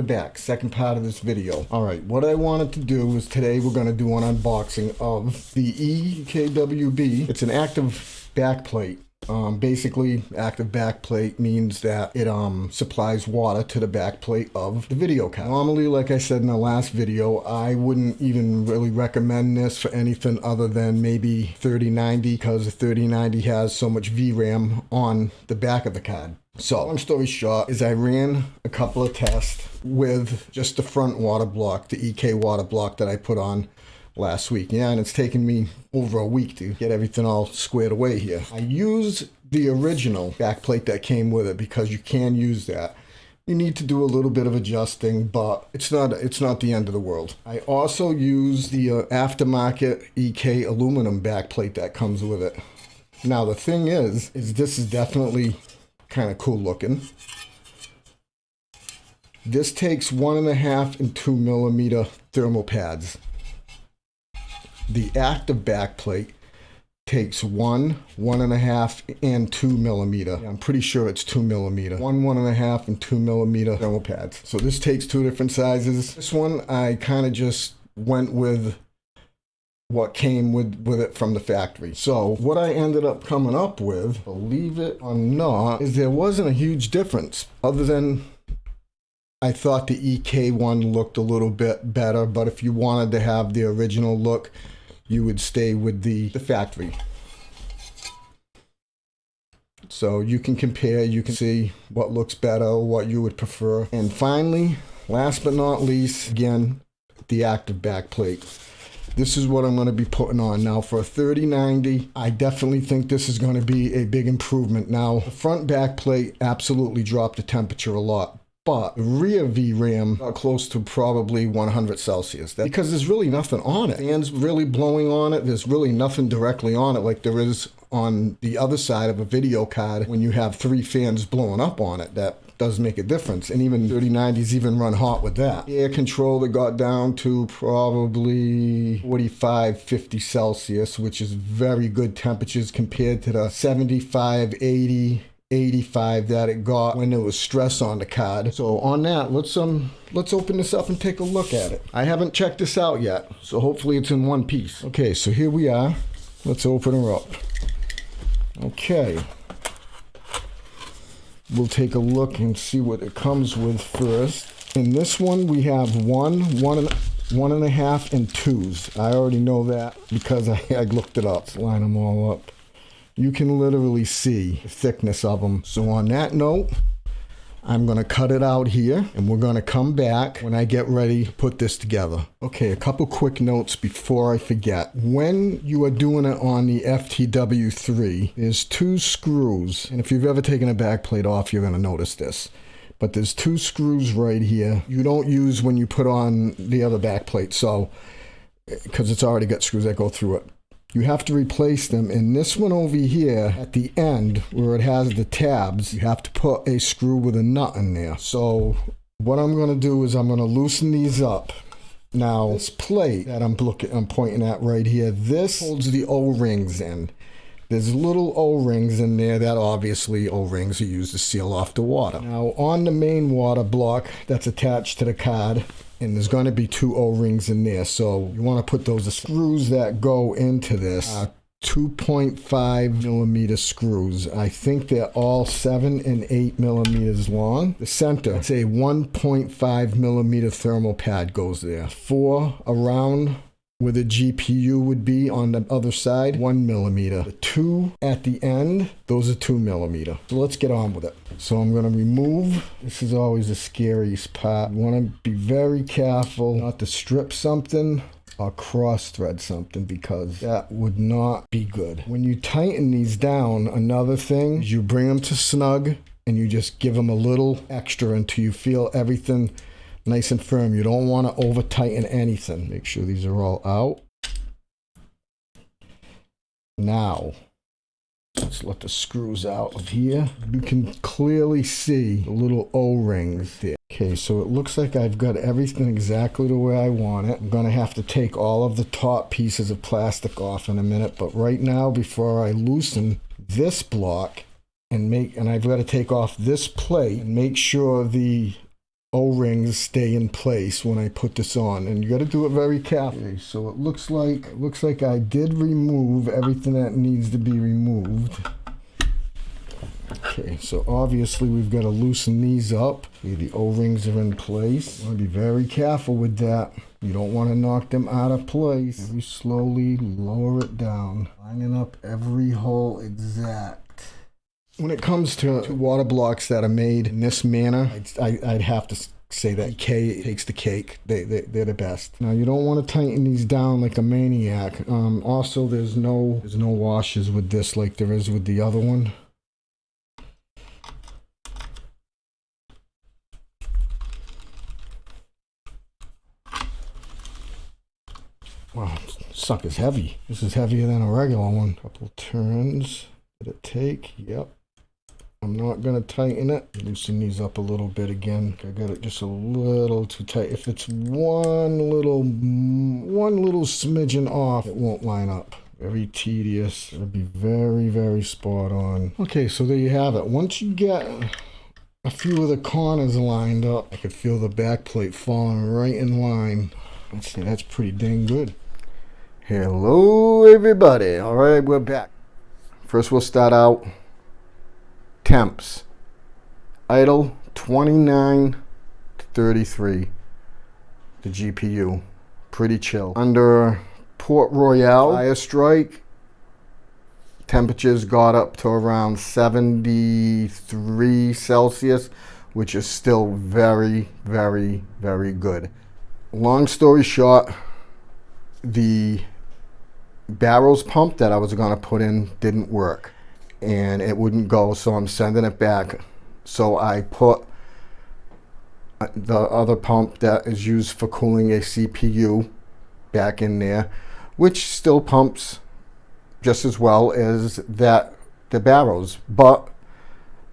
we're back. Second part of this video. All right, what I wanted to do is today we're going to do an unboxing of the EKWB. It's an active backplate. Um, basically, active backplate means that it um, supplies water to the backplate of the video card. Normally, like I said in the last video, I wouldn't even really recommend this for anything other than maybe 3090 because the 3090 has so much VRAM on the back of the card. So, long story short, is I ran a couple of tests with just the front water block, the EK water block that I put on last week. Yeah, and it's taken me over a week to get everything all squared away here. I used the original backplate that came with it because you can use that. You need to do a little bit of adjusting, but it's not it's not the end of the world. I also use the uh, aftermarket EK aluminum backplate that comes with it. Now the thing is, is this is definitely kind of cool looking. This takes one and a half and two millimeter thermal pads. The active backplate takes one, one and a half, and two millimeter. I'm pretty sure it's two millimeter. One, one and a half, and two millimeter thermal pads. So this takes two different sizes. This one, I kind of just went with what came with, with it from the factory. So what I ended up coming up with, believe it or not, is there wasn't a huge difference other than I thought the EK one looked a little bit better, but if you wanted to have the original look, you would stay with the, the factory. So you can compare, you can see what looks better, what you would prefer. And finally, last but not least, again, the active back plate. This is what I'm going to be putting on. Now for a 3090, I definitely think this is going to be a big improvement. Now, the front back plate absolutely dropped the temperature a lot but rear VRAM close to probably 100 Celsius. That, because there's really nothing on it. Fans really blowing on it. There's really nothing directly on it like there is on the other side of a video card when you have three fans blowing up on it. That does make a difference. And even 3090s even run hot with that. Air controller got down to probably 45, 50 Celsius, which is very good temperatures compared to the 75, 80, 85 that it got when there was stress on the card. So on that, let's um let's open this up and take a look at it. I haven't checked this out yet, so hopefully it's in one piece. Okay, so here we are. Let's open her up. Okay. We'll take a look and see what it comes with first. In this one, we have one, one and, one and a half, and twos. I already know that because I, I looked it up. Line them all up you can literally see the thickness of them. So on that note, I'm going to cut it out here and we're going to come back when I get ready to put this together. Okay, a couple quick notes before I forget. When you are doing it on the FTW3, there's two screws. And if you've ever taken a back plate off, you're going to notice this. But there's two screws right here. You don't use when you put on the other back plate. So, because it's already got screws that go through it you have to replace them. In this one over here, at the end where it has the tabs, you have to put a screw with a nut in there. So what I'm going to do is I'm going to loosen these up. Now, this plate that I'm looking, I'm pointing at right here, this holds the O-rings in. There's little O-rings in there that obviously O-rings are used to seal off the water. Now on the main water block that's attached to the card, and there's going to be two O-rings in there. So you want to put those screws that go into this. Uh, 2.5 millimeter screws. I think they're all 7 and 8 millimeters long. The center, it's a 1.5 millimeter thermal pad goes there. Four around where the GPU would be on the other side, one millimeter. The two at the end, those are two millimeter. So let's get on with it. So I'm gonna remove, this is always the scariest part. You wanna be very careful not to strip something or cross thread something because that would not be good. When you tighten these down, another thing is you bring them to snug and you just give them a little extra until you feel everything nice and firm. You don't want to over tighten anything. Make sure these are all out. Now, let's let the screws out of here. You can clearly see the little O-rings there. Okay, so it looks like I've got everything exactly the way I want it. I'm going to have to take all of the top pieces of plastic off in a minute, but right now, before I loosen this block, and make and I've got to take off this plate and make sure the O-rings stay in place when I put this on, and you got to do it very carefully. So it looks like it looks like I did remove everything that needs to be removed. Okay, so obviously we've got to loosen these up. The O-rings are in place. Want to be very careful with that. You don't want to knock them out of place. Very slowly lower it down, lining up every hole exact. When it comes to, water blocks that are made in this manner, I'd, I'd have to say that K takes the cake. They, they, they're the best. Now you don't want to tighten these down like a maniac. Um, also, there's no there's no washes with this like there is with the other one. Wow, suck is heavy. This is heavier than a regular one. Couple turns. Did it take? Yep. I'm not going to tighten it. Loosen these up a little bit again. I got it just a little too tight. If it's one little, one little smidgen off, it won't line up. Very tedious. It'll be very, very spot on. Okay, so there you have it. Once you get a few of the corners lined up, I could feel the back plate falling right in line. Let's see, that's pretty dang good. Hello, everybody. All right, we're back. First, we'll start out temps. Idle 29 to 33. The GPU. Pretty chill. Under Port Royal fire strike, temperatures got up to around 73 Celsius, which is still very, very, very good. Long story short, the Barrows pump that I was going to put in didn't work and it wouldn't go so I'm sending it back. So I put uh, the other pump that is used for cooling a CPU back in there which still pumps just as well as that the Barrows. But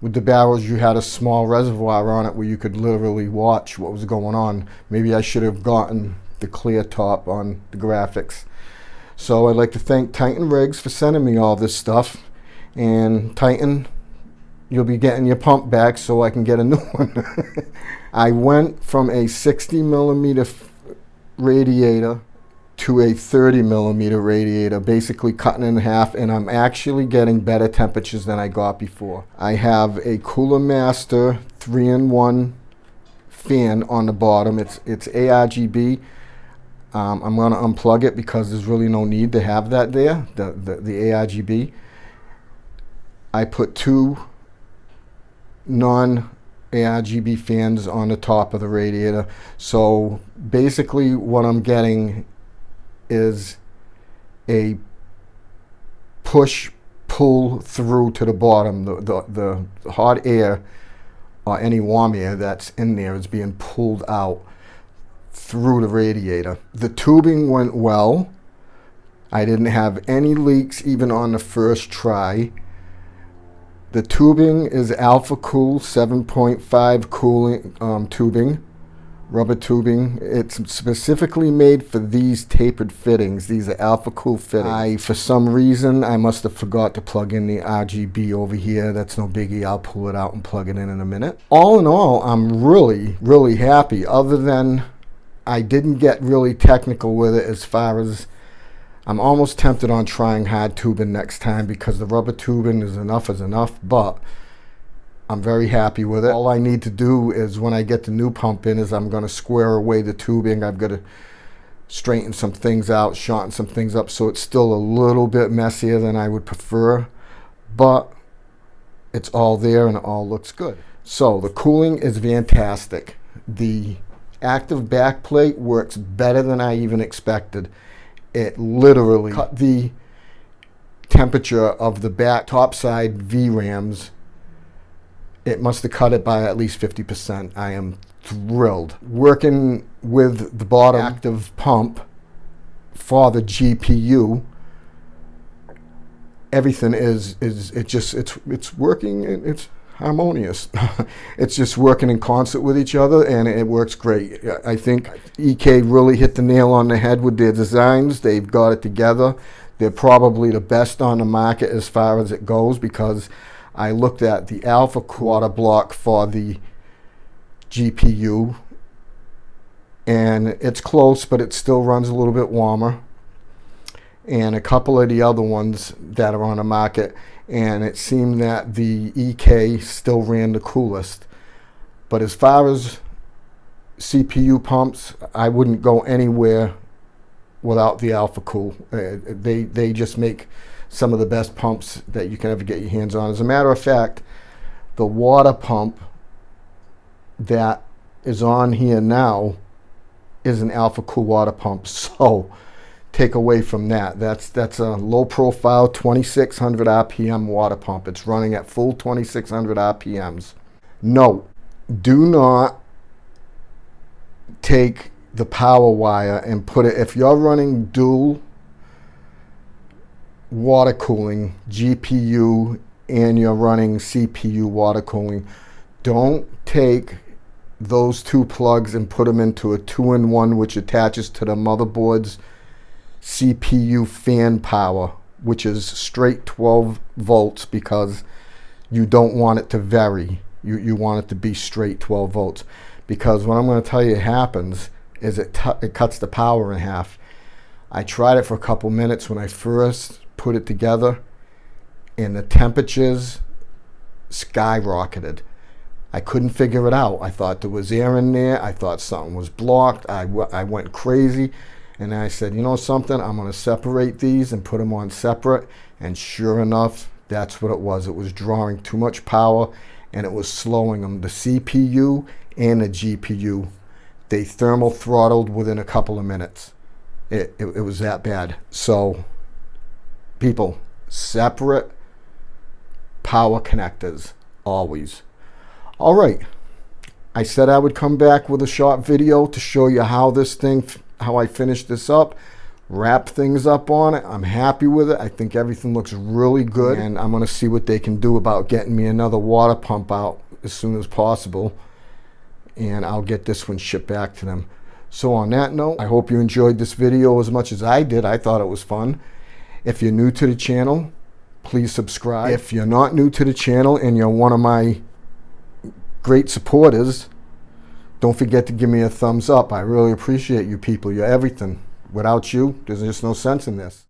with the Barrows you had a small reservoir on it where you could literally watch what was going on. Maybe I should have gotten the clear top on the graphics. So I'd like to thank Titan Rigs for sending me all this stuff. And Titan you'll be getting your pump back so I can get a new one. I went from a 60 millimeter radiator to a 30 millimeter radiator, basically cutting in half, and I'm actually getting better temperatures than I got before. I have a Cooler Master 3-in-1 fan on the bottom. It's, it's ARGB. Um, I'm going to unplug it because there's really no need to have that there, the, the, the ARGB. I put two non-ARGB fans on the top of the radiator. So basically what I'm getting is a push pull through to the bottom. The, the, the hot air or any warm air that's in there is being pulled out through the radiator. The tubing went well. I didn't have any leaks even on the first try. The tubing is Alphacool 7.5 cooling um, tubing, rubber tubing. It's specifically made for these tapered fittings. These are Alphacool fittings. I, for some reason, I must have forgot to plug in the RGB over here. That's no biggie. I'll pull it out and plug it in in a minute. All in all, I'm really, really happy other than I didn't get really technical with it as far as I'm almost tempted on trying hard tubing next time because the rubber tubing is enough is enough, but I'm very happy with it. All I need to do is when I get the new pump in is I'm going to square away the tubing. I've got to straighten some things out, shorten some things up so it's still a little bit messier than I would prefer, but it's all there and it all looks good. So the cooling is fantastic. The active backplate works better than I even expected. It literally cut the temperature of the back top side VRAMs. It must have cut it by at least 50%. I am thrilled. Working with the bottom active pump for the GPU, everything is, is it just, it's, it's working, and it's, harmonious. it's just working in concert with each other and it works great. I think EK really hit the nail on the head with their designs. They've got it together. They're probably the best on the market as far as it goes because I looked at the alpha quarter block for the GPU. And it's close, but it still runs a little bit warmer. And a couple of the other ones that are on the market. And it seemed that the EK still ran the coolest. But as far as CPU pumps, I wouldn't go anywhere without the Alphacool. Uh, they, they just make some of the best pumps that you can ever get your hands on. As a matter of fact, the water pump that is on here now is an Alphacool water pump. So take away from that. That's that's a low profile 2600 RPM water pump. It's running at full 2600 RPMs. No, do not take the power wire and put it, if you're running dual water cooling, GPU, and you're running CPU water cooling, don't take those two plugs and put them into a two-in-one which attaches to the motherboard's CPU fan power, which is straight 12 volts because you don't want it to vary. You, you want it to be straight 12 volts. Because what I'm going to tell you happens is it, it cuts the power in half. I tried it for a couple minutes when I first put it together and the temperatures skyrocketed. I couldn't figure it out. I thought there was air in there. I thought something was blocked. I, I went crazy. And I said, you know something? I'm going to separate these and put them on separate. And sure enough, that's what it was. It was drawing too much power and it was slowing them. The CPU and the GPU, they thermal throttled within a couple of minutes. It, it, it was that bad. So people, separate power connectors, always. All right, I said I would come back with a short video to show you how this thing, how I finished this up, wrap things up on it. I'm happy with it. I think everything looks really good and I'm gonna see what they can do about getting me another water pump out as soon as possible and I'll get this one shipped back to them. So on that note, I hope you enjoyed this video as much as I did. I thought it was fun. If you're new to the channel, please subscribe. If you're not new to the channel and you're one of my great supporters, don't forget to give me a thumbs up. I really appreciate you people. You're everything. Without you, there's just no sense in this.